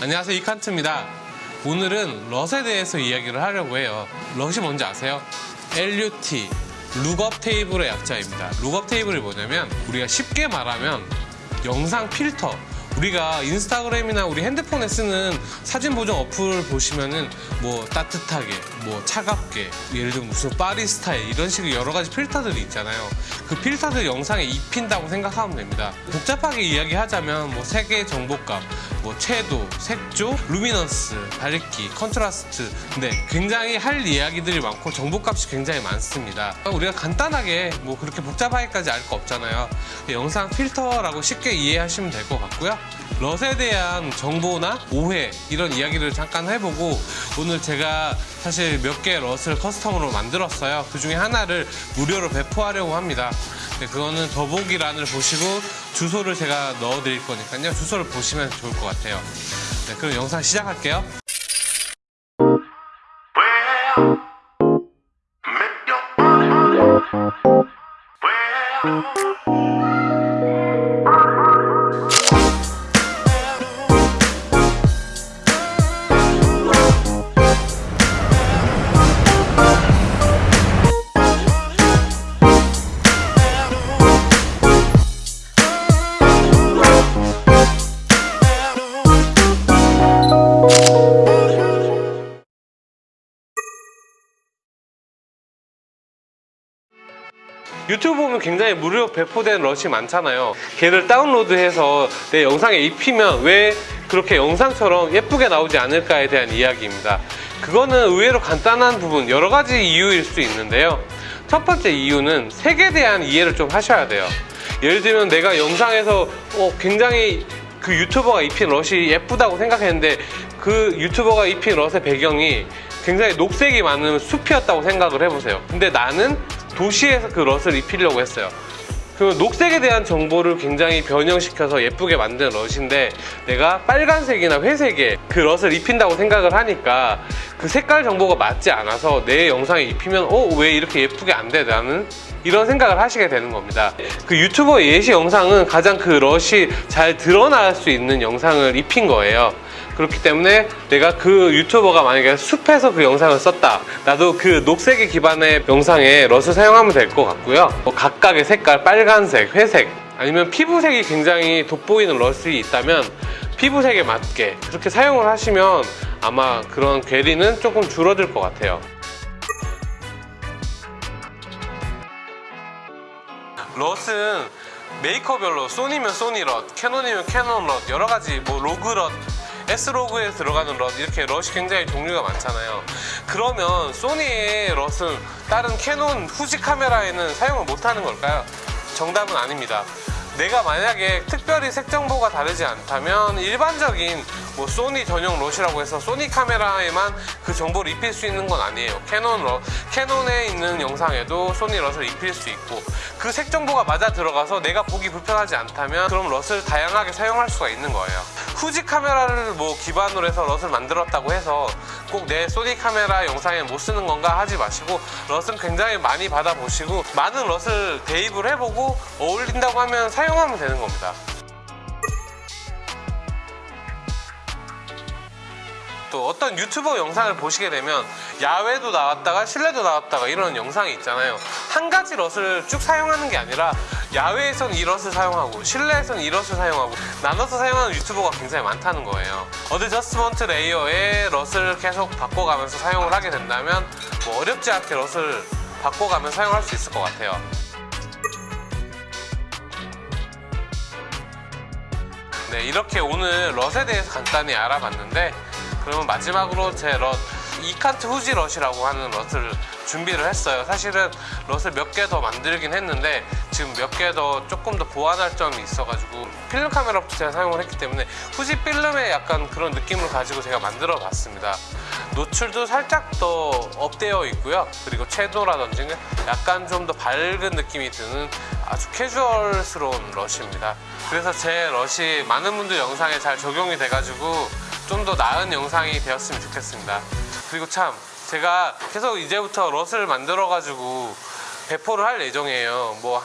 안녕하세요 이칸트입니다. 오늘은 럿에 대해서 이야기를 하려고 해요. 럿이 뭔지 아세요? LUT lookup table의 약자입니다. lookup table이 뭐냐면 우리가 쉽게 말하면 영상 필터. 우리가 인스타그램이나 우리 핸드폰에 쓰는 사진 보정 어플 보시면은 뭐 따뜻하게 뭐 차갑게 예를 들면 무슨 파리 스타일 이런 식의 여러 가지 필터들이 있잖아요. 그 필터들 영상에 입힌다고 생각하면 됩니다. 복잡하게 이야기하자면 뭐 색의 정보값 뭐 채도, 색조, luminance, 밝기, contrast. 근데 굉장히 할 이야기들이 많고 정보값이 굉장히 많습니다. 우리가 간단하게 뭐 그렇게 복잡하게까지 알 거 없잖아요. 영상 필터라고 쉽게 이해하시면 될 것 같고요 럿에 대한 정보나 오해 이런 이야기를 잠깐 해보고 오늘 제가 사실 몇 개 LUT을 custom으로 만들었어요. 그 중에 하나를 무료로 배포하려고 합니다. 네, 그거는 더보기란을 보시고 주소를 제가 넣어 드릴 거니까요. 주소를 보시면 좋을 것 같아요. 네, 그럼 영상 시작할게요. Well, 유튜브 보면 굉장히 무료 배포된 럿이 많잖아요. 걔를 다운로드해서 내 영상에 입히면 왜 그렇게 영상처럼 예쁘게 나오지 않을까에 대한 이야기입니다. 그거는 의외로 간단한 부분 여러 가지 이유일 수 있는데요. 첫 번째 이유는 색에 대한 이해를 좀 하셔야 돼요. 예를 들면 내가 영상에서 어, 굉장히 그 유튜버가 입힌 럿이 예쁘다고 생각했는데 그 유튜버가 입힌 럿의 배경이 굉장히 녹색이 많은 숲이었다고 생각을 해보세요. 근데 나는 도시에서 그 럿을 입히려고 했어요. 그 녹색에 대한 정보를 굉장히 변형시켜서 예쁘게 만든 럿인데 내가 빨간색이나 회색에 그 럿을 입힌다고 생각을 하니까 그 색깔 정보가 맞지 않아서 내 영상에 입히면 어? 왜 이렇게 예쁘게 안 돼? 나는 이런 생각을 하시게 되는 겁니다. 그 유튜버 예시 영상은 가장 그 럿이 잘 드러날 수 있는 영상을 입힌 거예요 그렇기 때문에 내가 그 유튜버가 만약에 숲에서 그 영상을 썼다. 나도 그 녹색의 기반의 영상에 럿을 사용하면 될 것 같고요. 뭐 각각의 색깔 빨간색, 회색 아니면 피부색이 굉장히 돋보이는 럿이 있다면 피부색에 맞게 그렇게 사용을 하시면 아마 그런 괴리는 조금 줄어들 것 같아요. 럿은 메이커별로 소니면 소니 LUT, 캐논이면 캐논 LUT 여러 가지 뭐 log LUT S-Log에 들어가는 LUT 이렇게 럿이 굉장히 종류가 많잖아요. 그러면 소니의 LUT은 다른 캐논 후지 카메라에는 사용을 못하는 걸까요? 정답은 아닙니다. 내가 만약에 특별히 색 정보가 다르지 않다면 일반적인 뭐 소니 전용 LUT이라고 해서 소니 카메라에만 그 정보를 입힐 수 있는 건 아니에요. 캐논 LUT, 캐논에 있는 영상에도 소니 LUT을 입힐 수 있고 그 색 정보가 맞아 들어가서 내가 보기 불편하지 않다면 그럼 롯을 다양하게 사용할 수가 있는 거예요 후지 카메라를 뭐 기반으로 해서 롯을 만들었다고 해서 꼭 내 소니 카메라 영상에 못 쓰는 건가 하지 마시고 롯은 굉장히 많이 받아보시고 많은 롯을 대입을 해보고 어울린다고 하면 사용하면 되는 겁니다 또 어떤 유튜버 영상을 보시게 되면 야외도 나왔다가 실내도 나왔다가 이런 영상이 있잖아요. 한 가지 LUT을 쭉 사용하는 게 아니라 야외에선 이 LUT을 사용하고 실내에선 이 LUT을 사용하고 나눠서 사용하는 유튜버가 굉장히 많다는 거예요. adjustment layer의 LUT을 계속 바꿔가면서 사용을 하게 된다면 뭐 어렵지 않게 LUT을 바꿔가면 사용할 수 있을 것 같아요. 네 이렇게 오늘 LUT에 대해서 간단히 알아봤는데 그러면 마지막으로 제 럿, 이칸트 후지 럿이라고 하는 럿을 준비를 했어요. 사실은 럿을 몇 개 더 만들긴 했는데 지금 몇 개 더 조금 더 보완할 점이 있어가지고 필름 카메라부터 제가 사용을 했기 때문에 후지 필름의 약간 그런 느낌을 가지고 제가 만들어 봤습니다. 노출도 살짝 더 업되어 있고요. 그리고 채도라든지 약간 좀 더 밝은 느낌이 드는 아주 캐주얼스러운 럿입니다. 그래서 제 럿이 많은 분들 영상에 잘 적용이 돼가지고 좀 더 나은 영상이 되었으면 좋겠습니다 그리고 참 제가 계속 이제부터 럿을 만들어 가지고 배포를 할 예정이에요 뭐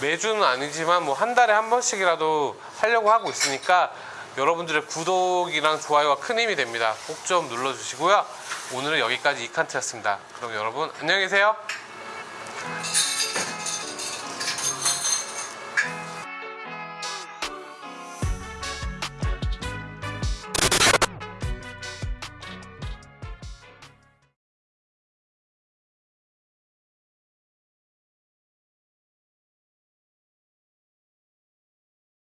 매주는 아니지만 뭐 한 달에 한 번씩이라도 하려고 하고 있으니까 여러분들의 구독이랑 좋아요가 큰 힘이 됩니다. 꼭 좀 눌러주시고요. 오늘은 여기까지 이칸트였습니다. 그럼 여러분 안녕히 계세요.